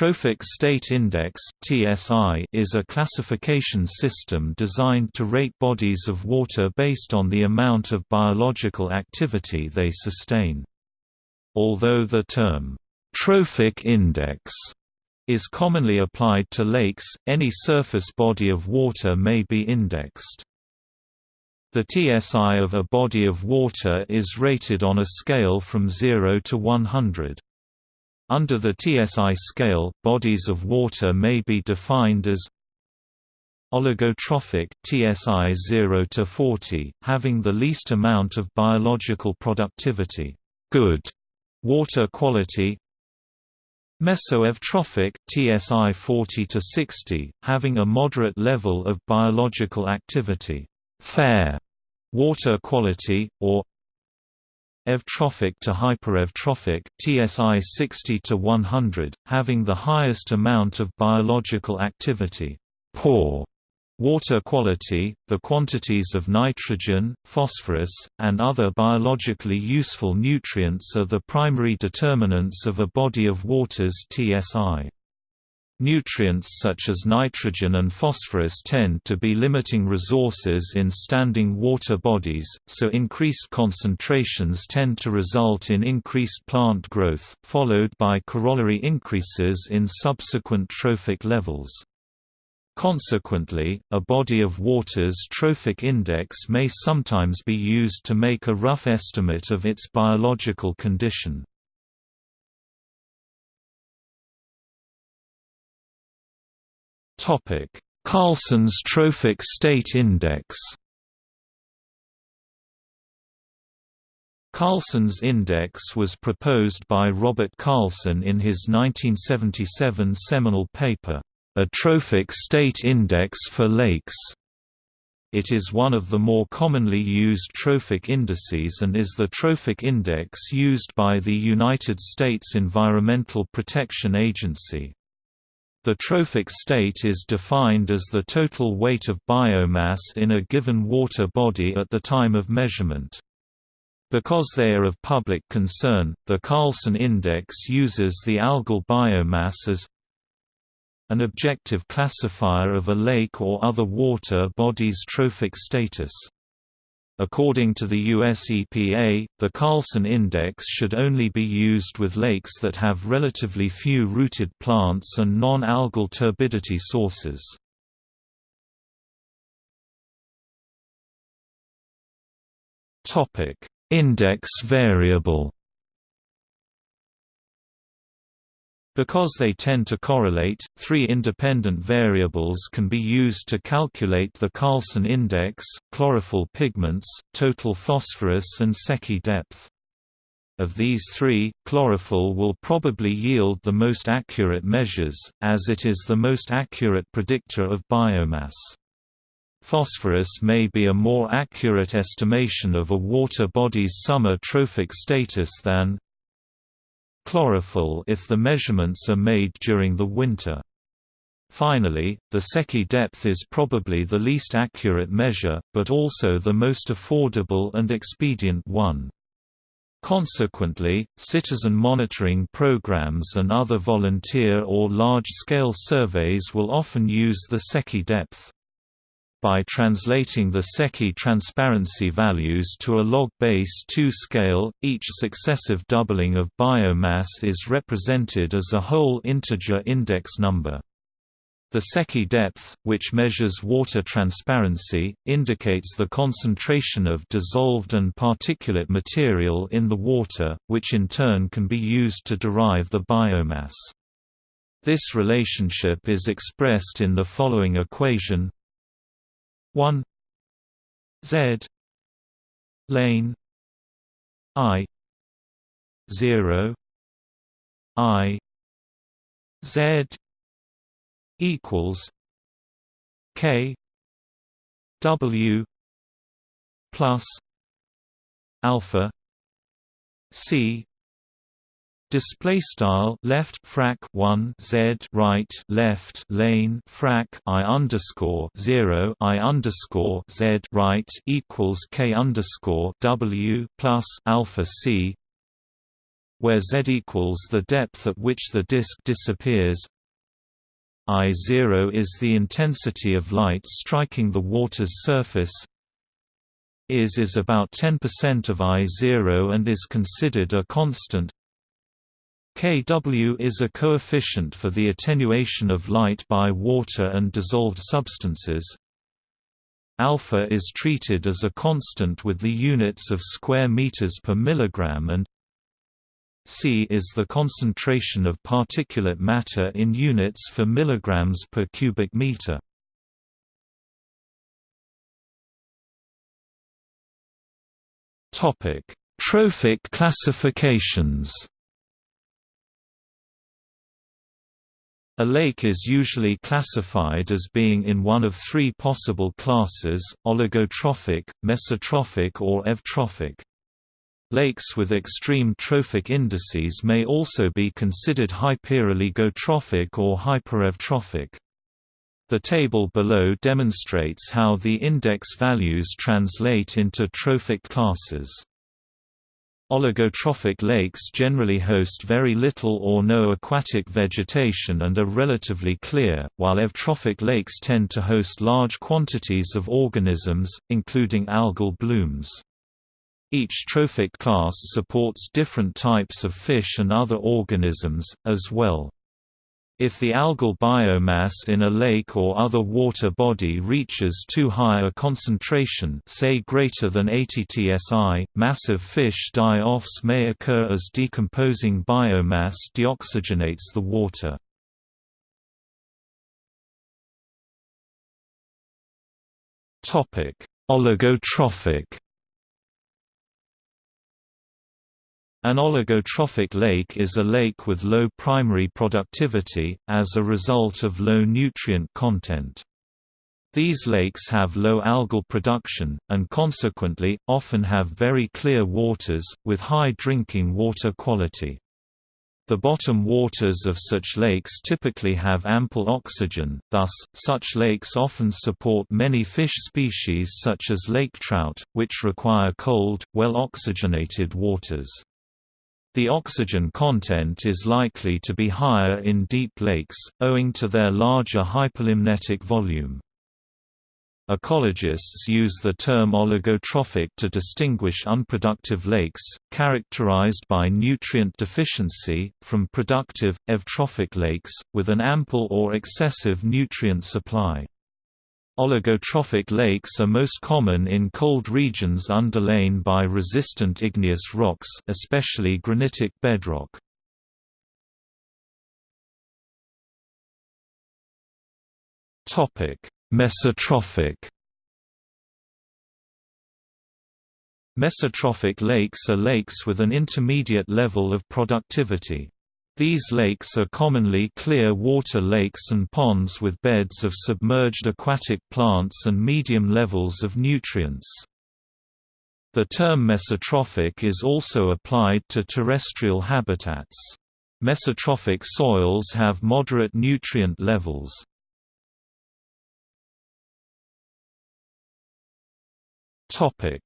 Trophic State Index is a classification system designed to rate bodies of water based on the amount of biological activity they sustain. Although the term trophic index is commonly applied to lakes, any surface body of water may be indexed. The TSI of a body of water is rated on a scale from 0 to 100. Under the TSI scale, bodies of water may be defined as oligotrophic TSI 0 to 40, having the least amount of biological productivity, good water quality. Mesotrophic TSI 40 to 60, having a moderate level of biological activity, fair water quality, or eutrophic to hypereutrophic TSI 60 to 100, having the highest amount of biological activity, poor water quality, the quantities of nitrogen, phosphorus, and other biologically useful nutrients are the primary determinants of a body of water's TSI. Nutrients such as nitrogen and phosphorus tend to be limiting resources in standing water bodies, so increased concentrations tend to result in increased plant growth, followed by corollary increases in subsequent trophic levels. Consequently, a body of water's trophic index may sometimes be used to make a rough estimate of its biological condition. Topic: Carlson's Trophic State Index. Carlson's index was proposed by Robert Carlson in his 1977 seminal paper, A Trophic State Index for Lakes. It is one of the more commonly used trophic indices and is the trophic index used by the United States Environmental Protection Agency. The trophic state is defined as the total weight of biomass in a given water body at the time of measurement. Because they are of public concern, the Carlson Index uses the algal biomass as an objective classifier of a lake or other water body's trophic status. According to the US EPA, the Carlson Index should only be used with lakes that have relatively few rooted plants and non-algal turbidity sources. Index variable Because they tend to correlate, three independent variables can be used to calculate the Carlson index, chlorophyll pigments, total phosphorus and Secchi depth. Of these three, chlorophyll will probably yield the most accurate measures, as it is the most accurate predictor of biomass. Phosphorus may be a more accurate estimation of a water body's summer trophic status than chlorophyll if the measurements are made during the winter. Finally, the Secchi depth is probably the least accurate measure, but also the most affordable and expedient one. Consequently, citizen monitoring programs and other volunteer or large-scale surveys will often use the Secchi depth. By translating the Secchi transparency values to a log base 2 scale, each successive doubling of biomass is represented as a whole integer index number. The Secchi depth, which measures water transparency, indicates the concentration of dissolved and particulate material in the water, which in turn can be used to derive the biomass. This relationship is expressed in the following equation 1 Z lane I 0 I Z equals K W plus alpha C Display style left frac one Z right left lane frac I underscore zero I underscore Z right equals K underscore W plus alpha C where z equals the depth at which the disk disappears. I0 is the intensity of light striking the water's surface. Is is about 10% of I0 and is considered a constant Kw is a coefficient for the attenuation of light by water and dissolved substances. Alpha is treated as a constant with the units of square meters per milligram and C is the concentration of particulate matter in units for milligrams per cubic meter. Topic: Trophic classifications. A lake is usually classified as being in one of three possible classes, oligotrophic, mesotrophic or eutrophic. Lakes with extreme trophic indices may also be considered hyperoligotrophic or hypereutrophic. The table below demonstrates how the index values translate into trophic classes. Oligotrophic lakes generally host very little or no aquatic vegetation and are relatively clear, while eutrophic lakes tend to host large quantities of organisms, including algal blooms. Each trophic class supports different types of fish and other organisms, as well. If the algal biomass in a lake or other water body reaches too high a concentration say greater than 80 tsi, massive fish die-offs may occur as decomposing biomass deoxygenates the water. Oligotrophic An oligotrophic lake is a lake with low primary productivity, as a result of low nutrient content. These lakes have low algal production, and consequently, often have very clear waters, with high drinking water quality. The bottom waters of such lakes typically have ample oxygen, thus, such lakes often support many fish species such as lake trout, which require cold, well-oxygenated waters. The oxygen content is likely to be higher in deep lakes, owing to their larger hypolimnetic volume. Ecologists use the term oligotrophic to distinguish unproductive lakes, characterized by nutrient deficiency, from productive, eutrophic lakes, with an ample or excessive nutrient supply. Oligotrophic lakes are most common in cold regions underlain by resistant igneous rocks especially granitic bedrock. Mesotrophic Mesotrophic lakes are lakes with an intermediate level of productivity. These lakes are commonly clear water lakes and ponds with beds of submerged aquatic plants and medium levels of nutrients. The term mesotrophic is also applied to terrestrial habitats. Mesotrophic soils have moderate nutrient levels. Eutrophic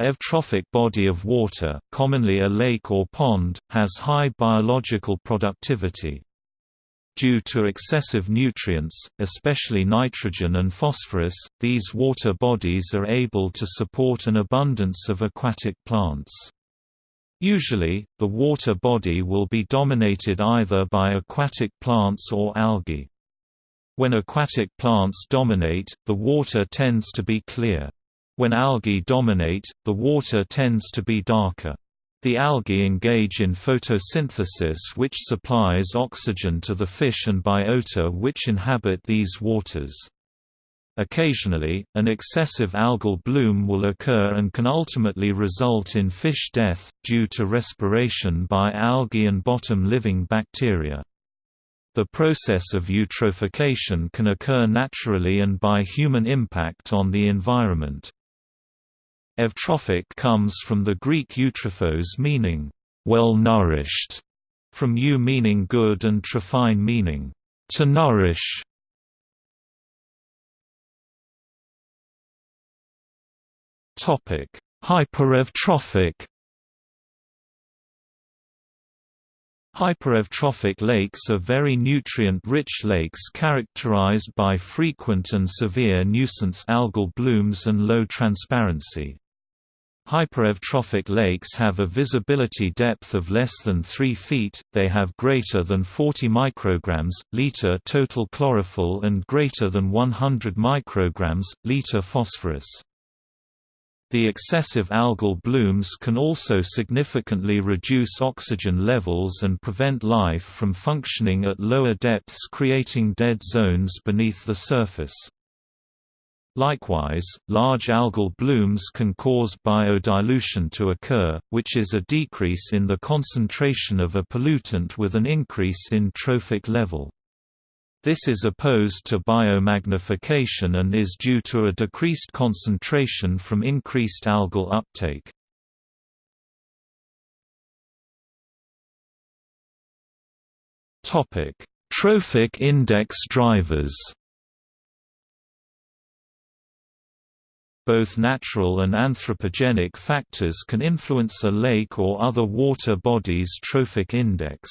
eutrophic body of water, commonly a lake or pond, has high biological productivity. Due to excessive nutrients, especially nitrogen and phosphorus, these water bodies are able to support an abundance of aquatic plants. Usually, the water body will be dominated either by aquatic plants or algae. When aquatic plants dominate, the water tends to be clear. When algae dominate, the water tends to be darker. The algae engage in photosynthesis which supplies oxygen to the fish and biota which inhabit these waters. Occasionally, an excessive algal bloom will occur and can ultimately result in fish death, due to respiration by algae and bottom-living bacteria. The process of eutrophication can occur naturally and by human impact on the environment. Eutrophic comes from the Greek eutrophos meaning, well-nourished, from eu meaning good and trephein meaning, to nourish. Hypereutrophic Hypereutrophic lakes are very nutrient-rich lakes characterized by frequent and severe nuisance algal blooms and low transparency. Hypereutrophic lakes have a visibility depth of less than 3 feet, they have greater than 40 micrograms, liter total chlorophyll and greater than 100 micrograms, liter phosphorus. The excessive algal blooms can also significantly reduce oxygen levels and prevent life from functioning at lower depths creating dead zones beneath the surface. Likewise, large algal blooms can cause biodilution to occur, which is a decrease in the concentration of a pollutant with an increase in trophic level. This is opposed to biomagnification and is due to a decreased concentration from increased algal uptake. Trophic index drivers Both natural and anthropogenic factors can influence a lake or other water body's trophic index.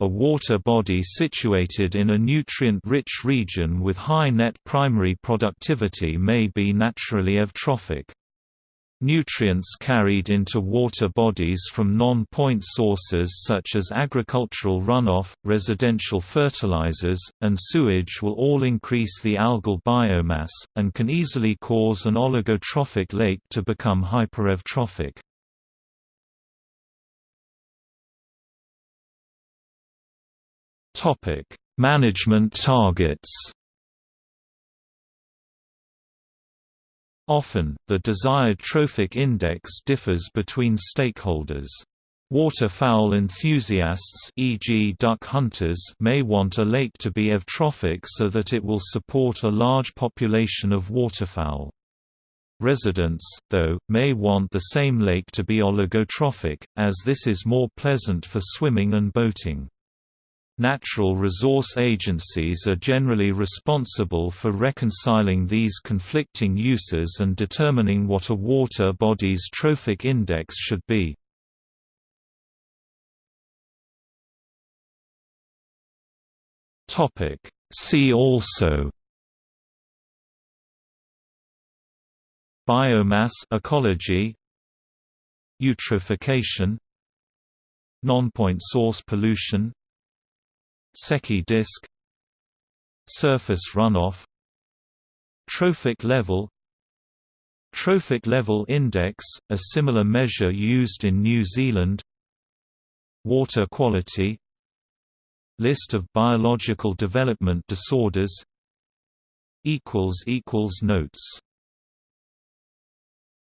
A water body situated in a nutrient-rich region with high net primary productivity may be naturally eutrophic. Nutrients carried into water bodies from non-point sources such as agricultural runoff, residential fertilizers, and sewage will all increase the algal biomass, and can easily cause an oligotrophic lake to become hypereutrophic. Management targets Often, the desired trophic index differs between stakeholders. Waterfowl enthusiasts e.g. duck hunters may want a lake to be eutrophic so that it will support a large population of waterfowl. Residents, though, may want the same lake to be oligotrophic, as this is more pleasant for swimming and boating. Natural resource agencies are generally responsible for reconciling these conflicting uses and determining what a water body's trophic index should be. See also Biomass ecology Eutrophication Non-point source pollution Secchi disk. Surface runoff. Trophic level. Trophic level index, a similar measure used in New Zealand. Water quality. List of biological development disorders. Notes